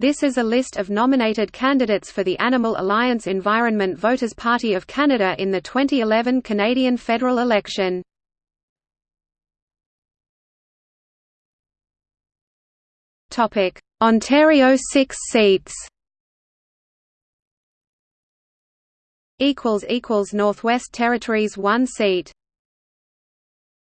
This is a list of nominated candidates for the Animal Alliance Environment Voters Party of Canada in the 2011 Canadian federal election. Ontario 6 seats. Northwest Territories 1 seat.